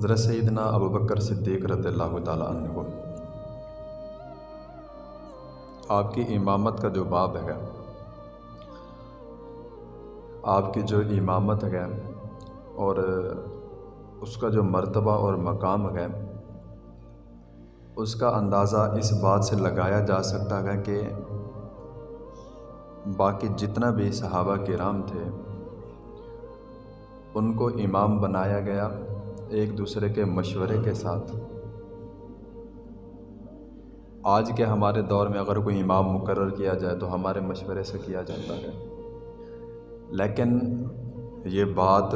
حضرت سیدنا ابو بکر صدیق رضی اللہ تعالیٰ عنہ۔ آپ کی امامت کا جو باب ہے، آپ کی جو امامت ہے اور اس کا جو مرتبہ اور مقام ہے، اس کا اندازہ اس بات سے لگایا جا سکتا ہے کہ باقی جتنا بھی صحابہ کرام تھے، ان کو امام بنایا گیا۔ ایک دوسرے کے مشورے کے ساتھ۔ آج کے ہمارے دور میں اگر کوئی امام مقرر کیا جائے تو ہمارے مشورے سے کیا جاتا ہے۔ لیکن یہ بات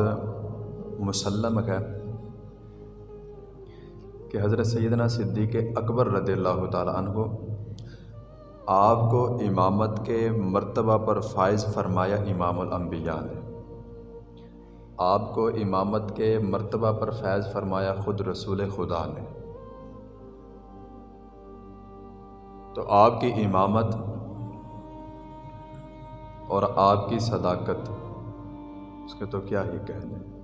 مسلم ہے کہ حضرت سیدنا صدیق اکبر رضی اللہ تعالیٰ عنہ آپ کو امامت کے مرتبہ پر فائز فرمایا امام الانبیاء نے۔ آپ کو امامت کے مرتبہ پر فیض فرمایا خود رسول خدا نے۔ تو آپ کی امامت اور آپ کی صداقت، اس کے تو کیا ہی کہنے؟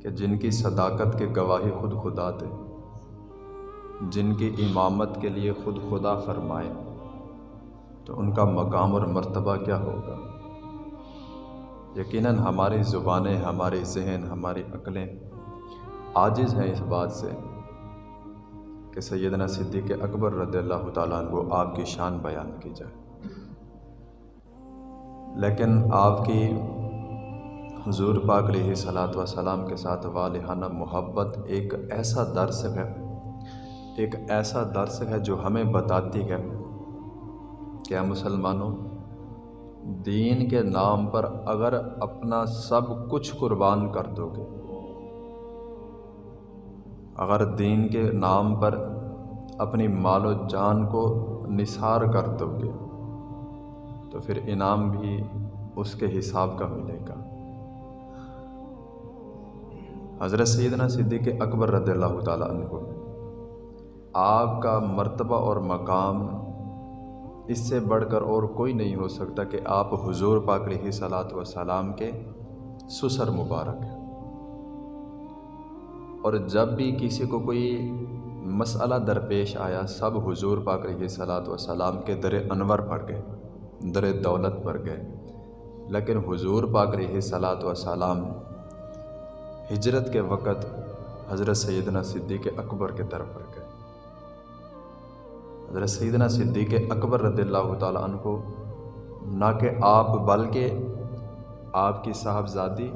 کہ جن کی صداقت کے گواہی خود خدا دے، جن کی امامت کے لیے خود خدا فرمائے، تو ان کا مقام اور مرتبہ کیا ہوگا؟ یقیناً ہماری زبانیں، ہماری ذہن، ہماری عقلیں عاجز ہیں اس بات سے کہ سیدنا صدیق اکبر رضی اللہ تعالیٰ عنہ آپ کی شان بیان کی جائے۔ لیکن آپ کی حضور پاک علیہ صلاۃ وسلام کے ساتھ والہانہ محبت ایک ایسا درس ہے، ایک ایسا درس ہے جو ہمیں بتاتی ہے کہ مسلمانوں دین کے نام پر اگر اپنا سب کچھ قربان کر دو گے۔ اگر دین کے نام پر اپنی مال و جان کو نثار کر دو گے، تو پھر انعام بھی اس کے حساب کا ملے گا۔ حضرت سیدنا صدیق اکبر رضی اللہ تعالیٰ عنہ، آپ کا مرتبہ اور مقام اس سے بڑھ کر اور کوئی نہیں ہو سکتا کہ آپ حضور پاک علیہ صلاۃ وسلام کے سسر مبارک ہیں۔ اور جب بھی کسی کو کوئی مسئلہ درپیش آیا، سب حضور پاک علیہ صلاۃ وسلام کے در انور پر گئے، در دولت پر گئے۔ لیکن حضور پاک علیہ صلاۃ وسلام ہجرت کے وقت حضرت سیدنا صدیق اکبر کے طرف پر گئے۔ حضرت سیدنا صدیق اکبر رضی اللہ تعالیٰ عنہ نہ کہ آپ، بلکہ آپ کی صاحبزادی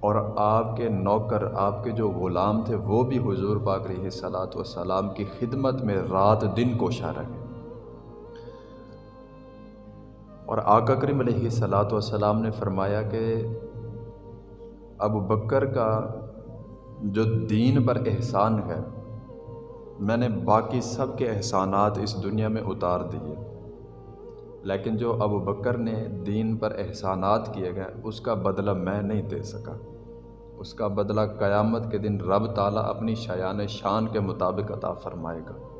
اور آپ کے نوکر، آپ کے جو غلام تھے، وہ بھی حضور پاک علیہ صلاۃ وسلام کی خدمت میں رات دن کوشاں رہے اور آقا کریم علیہ صلاۃ وسلام نے فرمایا کہ ابو بکر کا جو دین پر احسان ہے میں نے باقی سب کے احسانات اس دنیا میں اتار دیے۔ لیکن جو ابو بکر نے دین پر احسانات کیے گئے، اس کا بدلہ میں نہیں دے سکا۔ اس کا بدلہ قیامت کے دن رب تعالیٰ اپنی شایان شان کے مطابق عطا فرمائے گا۔